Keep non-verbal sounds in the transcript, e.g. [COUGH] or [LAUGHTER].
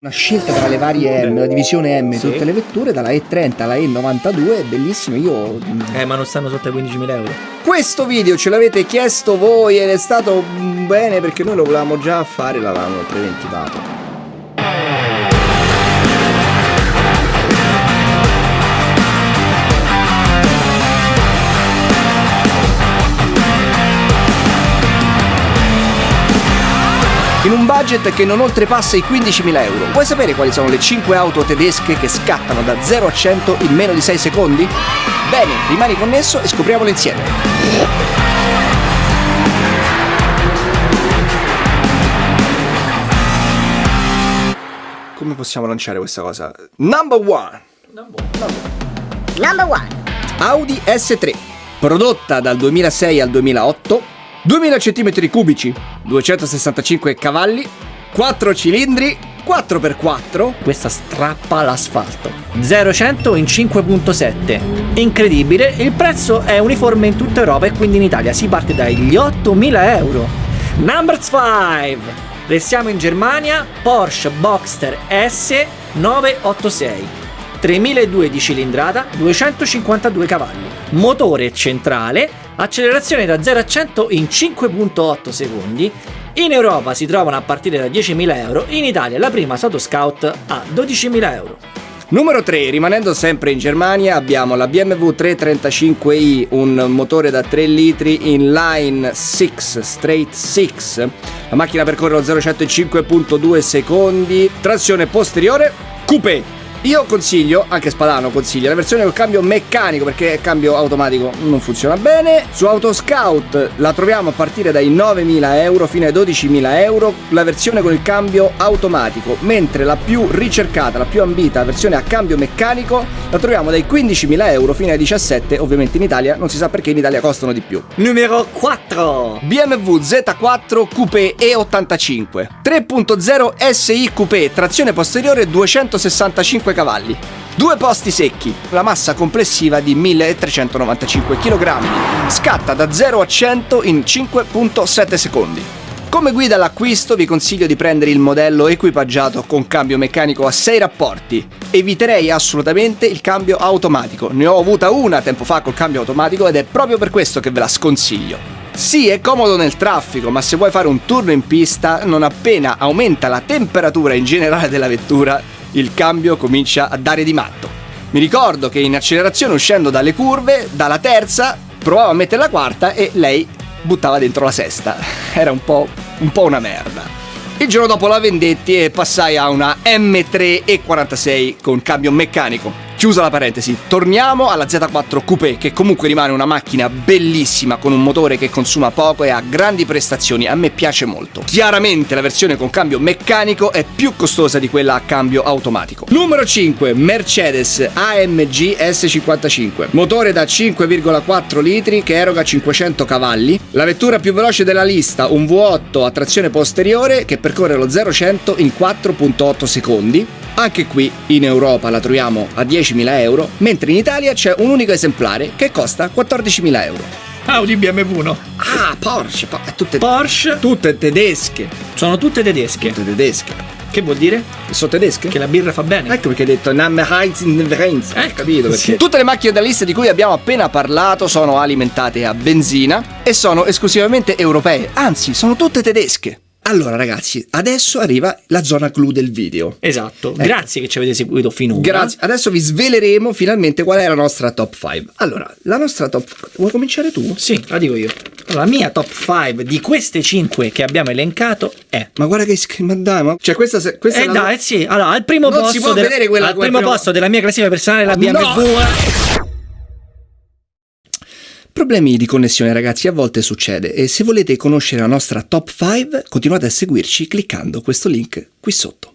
Una scelta tra le varie M, la divisione M, Sì. tutte le vetture, dalla E30 alla E92, è bellissimo, io... Eh, ma non stanno sotto ai 15.000 euro. Questo video ce l'avete chiesto voi ed è stato mm, bene perché noi lo volevamo già fare, l'avevamo preventivato. In un budget che non oltrepassa i 15.000 euro. Vuoi sapere quali sono le 5 auto tedesche che scattano da 0 a 100 in meno di 6 secondi? Bene, rimani connesso e scopriamolo insieme. Come possiamo lanciare questa cosa? Number one. Number one. Audi S3, prodotta dal 2006 al 2008, 2000 cm cubici, 265 cavalli, 4 cilindri, 4x4, Questa strappa l'asfalto. 0-100 in 5.7. Incredibile, il prezzo è uniforme in tutta Europa e quindi in Italia si parte dagli 8.000 euro. Number 5. Restiamo in Germania, Porsche Boxster S 986. 3002 di cilindrata, 252 cavalli. Motore centrale, accelerazione da 0 a 100 in 5.8 secondi. In Europa si trovano a partire da 10.000 euro, in Italia la prima Sato Scout a 12.000 euro. Numero 3, rimanendo sempre in Germania, abbiamo la BMW 335i, un motore da 3 litri inline 6, straight 6. La macchina percorre lo 0 100 in 5.2 secondi, trazione posteriore, coupé. Io consiglio, anche Spadano consiglia, la versione col cambio meccanico perché il cambio automatico non funziona bene. Su Autoscout la troviamo a partire dai 9.000 euro fino ai 12.000 euro, la versione con il cambio automatico, mentre la più ricercata, la più ambita versione a cambio meccanico la troviamo dai 15.000 euro fino ai 17, ovviamente in Italia non si sa perché in Italia costano di più. Numero 4. BMW Z4 Coupé E85 3.0 SI Coupé trazione posteriore 265 cavalli Due posti secchi, la massa complessiva di 1395 kg. Scatta da 0 a 100 in 5.7 secondi. Come guida all'acquisto vi consiglio di prendere il modello equipaggiato con cambio meccanico a 6 rapporti. Eviterei assolutamente il cambio automatico. Ne ho avuta una tempo fa col cambio automatico ed è proprio per questo che ve la sconsiglio. Sì, è comodo nel traffico, ma se vuoi fare un turno in pista, non appena aumenta la temperatura in generale della vettura, il cambio comincia a dare di matto. Mi ricordo che in accelerazione uscendo dalle curve, dalla terza, provavo a mettere la quarta e lei buttava dentro la sesta. [LAUGHS] Era un po', un po' una merda. Il giorno dopo la vendetti e passai a una M3 E46 con cambio meccanico. Chiusa la parentesi, torniamo alla Z4 Coupé che comunque rimane una macchina bellissima con un motore che consuma poco e ha grandi prestazioni, a me piace molto. Chiaramente la versione con cambio meccanico è più costosa di quella a cambio automatico. Numero 5, Mercedes AMG S55, motore da 5,4 litri che eroga 500 cavalli, la vettura più veloce della lista, un V8 a trazione posteriore che percorre lo 0-100 in 4.8 secondi. Anche qui in Europa la troviamo a 10.000 euro, mentre in Italia c'è un unico esemplare che costa 14.000 euro. Audi BMW no. Ah, Porsche, po- tutte, Porsche tutte tedesche. sono tutte tedesche. Tutte tedesche. Che vuol dire? Sono tedesche? Che la birra fa bene. Ecco perché hai detto Namme Heinz in Verenz. Ecco, capito perché? sì. Tutte le macchine della lista di cui abbiamo appena parlato sono alimentate a benzina e sono esclusivamente europee, anzi, sono tutte tedesche. Allora, ragazzi, adesso arriva la zona clou del video. Esatto. Grazie che ci avete seguito finora. Grazie. Adesso vi sveleremo finalmente qual è la nostra top 5. Allora, la nostra top Vuoi cominciare tu? Sì, la dico io. La mia top 5 di queste 5 che abbiamo elencato è Ma guarda che ma dai, ma cioè questa se- questa Eh è la dai, sì, allora al primo Non posto si può del- vedere quella al come primo posto della mia classifica personale la No! Problemi di connessione ragazzi a volte succede e se volete conoscere la nostra top 5 continuate a seguirci cliccando questo link qui sotto.